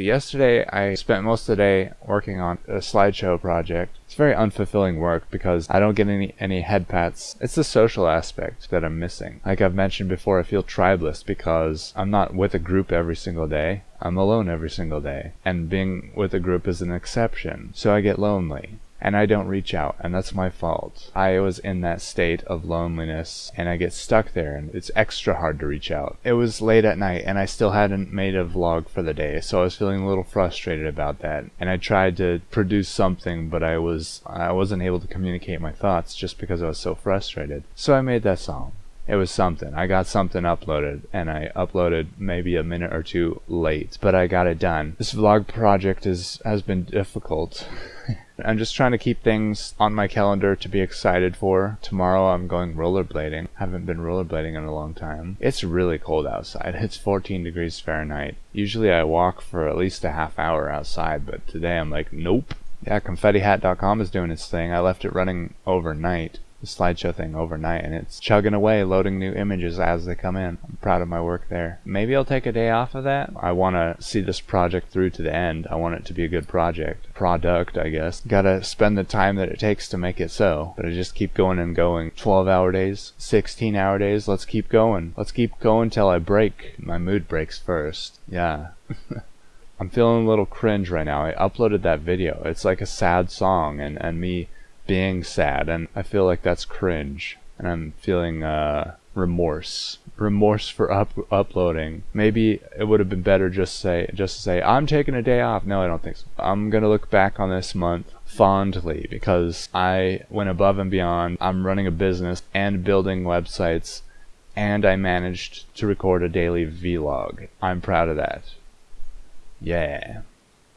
Yesterday, I spent most of the day working on a slideshow project. It's very unfulfilling work because I don't get any, any head pats. It's the social aspect that I'm missing. Like I've mentioned before, I feel tribeless because I'm not with a group every single day. I'm alone every single day. And being with a group is an exception. So I get lonely and I don't reach out, and that's my fault. I was in that state of loneliness, and I get stuck there, and it's extra hard to reach out. It was late at night, and I still hadn't made a vlog for the day, so I was feeling a little frustrated about that. And I tried to produce something, but I was I wasn't able to communicate my thoughts just because I was so frustrated. So I made that song it was something. I got something uploaded, and I uploaded maybe a minute or two late, but I got it done. This vlog project is has been difficult. I'm just trying to keep things on my calendar to be excited for. Tomorrow I'm going rollerblading. Haven't been rollerblading in a long time. It's really cold outside. It's 14 degrees Fahrenheit. Usually I walk for at least a half hour outside, but today I'm like, nope. Yeah, confettihat.com is doing its thing. I left it running overnight the slideshow thing overnight and it's chugging away loading new images as they come in. I'm proud of my work there. Maybe I'll take a day off of that. I want to see this project through to the end. I want it to be a good project. Product, I guess. Gotta spend the time that it takes to make it so. But I just keep going and going. 12 hour days, 16 hour days. Let's keep going. Let's keep going till I break. My mood breaks first. Yeah. I'm feeling a little cringe right now. I uploaded that video. It's like a sad song and, and me being sad, and I feel like that's cringe, and I'm feeling uh, remorse, remorse for up uploading. Maybe it would have been better just say just to say I'm taking a day off. No, I don't think so. I'm gonna look back on this month fondly because I went above and beyond. I'm running a business and building websites, and I managed to record a daily vlog. I'm proud of that. Yeah.